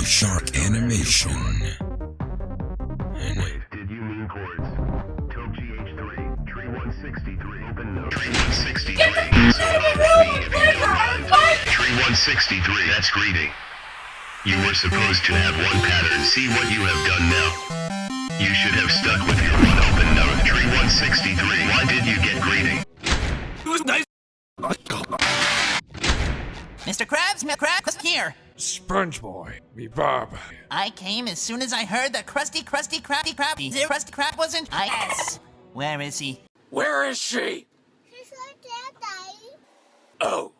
a shark animation. And Wait, did you mean chords? Toke GH3, Tree 163, open note. Tree 163. Get the Tree 163, that's greeting. You were supposed to have one pattern, see what you have done now. You should have stuck with your one open note. Tree 163, why did you get greeting? Mr. Krabs, Mr. Krabs, here. Sponge Boy, me Bob. I came as soon as I heard that Krusty, Krusty, Krabby, Krabby, there Krusty Krab wasn't. I yes. Where is he? Where is she? Oh,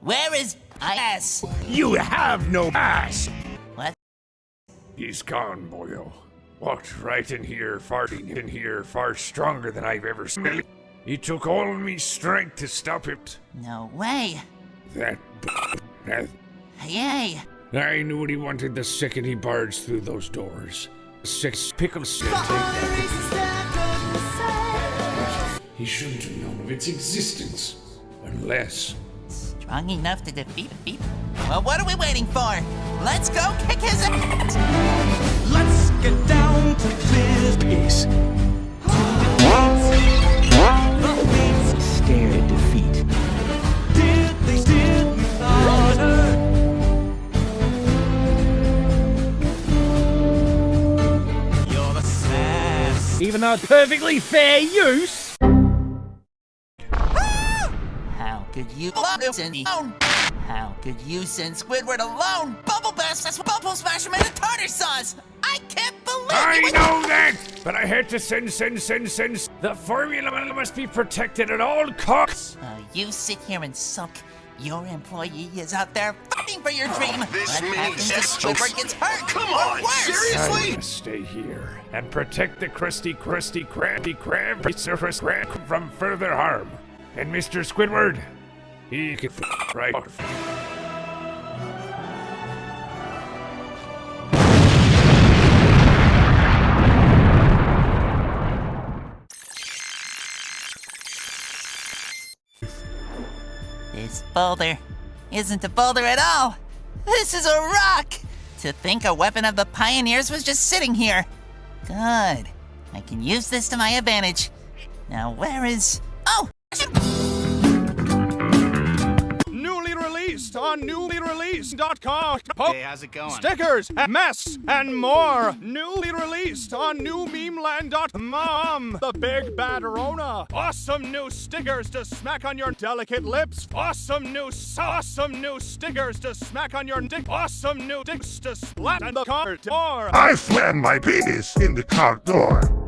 Where is I yes? you have no ass. What? He's gone, boyo. Walked right in here, farting in here, far stronger than I've ever smelled. He took all me strength to stop it. No way. That b- that Yay. I knew what he wanted the second he barged through those doors. Six pickles. He shouldn't have known of its existence. Unless. Strong enough to defeat beep. Well, what are we waiting for? Let's go kick his ass. Let's get down to business. Sass. Even perfectly fair use. How could you send me alone? How could you send Squidward alone? Bubble Bass, that's Bubble Smash him into tartar sauce. I can't believe I it. was- know that, but I had to send, send, send, send. The formula must be protected at all costs. Uh, you sit here and sulk. Your employee is out there fighting for your dream. This what many happens if tests- Squidward gets hurt? Come on, worse? seriously? I must stay here and protect the crusty, crusty, crabby, crab surface crab from further harm. And Mr. Squidward, he can f- right. This boulder isn't a boulder at all. This is a rock. To think a weapon of the pioneers was just sitting here. Good. I can use this to my advantage. Now where is? Released on newlyreleased.com. Hey, how's it going? Stickers, and masks, and more. Newly released on newmemeland.com. The Big Bad Rona. Awesome new stickers to smack on your delicate lips. Awesome new, awesome new stickers to smack on your dick. Awesome new dicks to splat on the car door. I slammed my penis in the car door.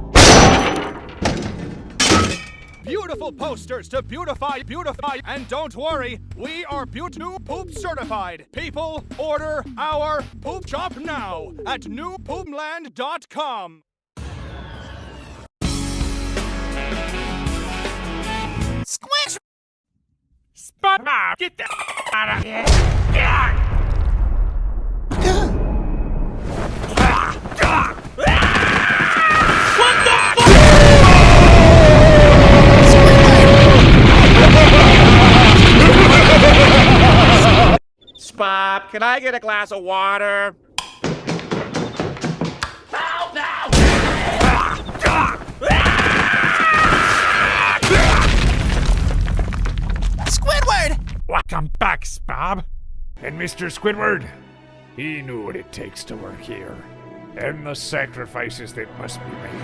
Beautiful posters to beautify, beautify, and don't worry, we are Beaut New Poop certified. People, order our poop shop now at newpoopland.com. Squish! Spot ah, Get the out of here! Spop, can I get a glass of water? Squidward! Welcome back, Spob. And Mr. Squidward, he knew what it takes to work here, and the sacrifices that must be made.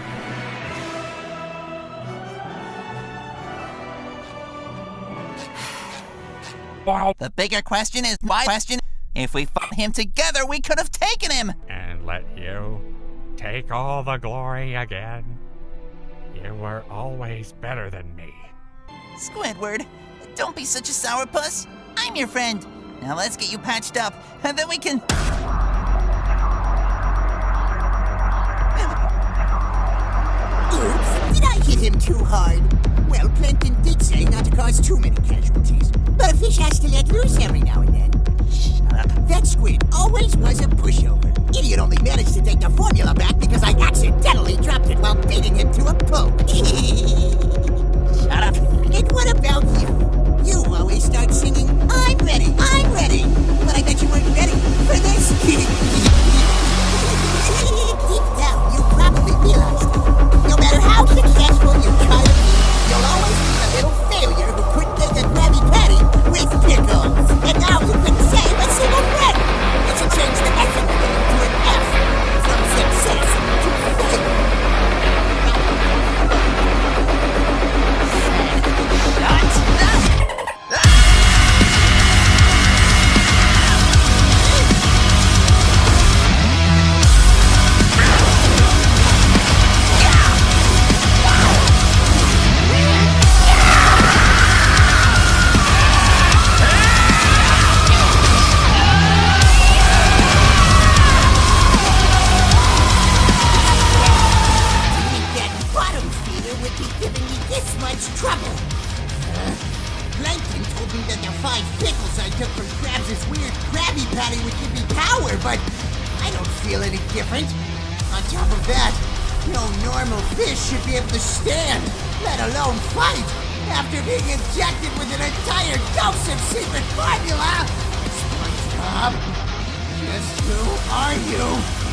Wow. The bigger question is why question. If we fought him together, we could have taken him. and let you take all the glory again. You were always better than me. Squidward, don't be such a sourpuss. I'm your friend. Now let's get you patched up, and then we can. Oops, did I hit him too hard? Well, Plankton did say not to cause too many casualties. But a fish has to let loose every now and then. Squid always was a pushover. Idiot only managed to take the formula back because I accidentally dropped it while beating him to a pulp. Shut up. and what about you? You always start much trouble. Huh? Plankton told me that the five pickles I took from Krabs' weird Krabby Patty would give me power, but I don't feel any different. On top of that, no normal fish should be able to stand, let alone fight. After being injected with an entire dose of secret formula, SpongeBob, just who are you?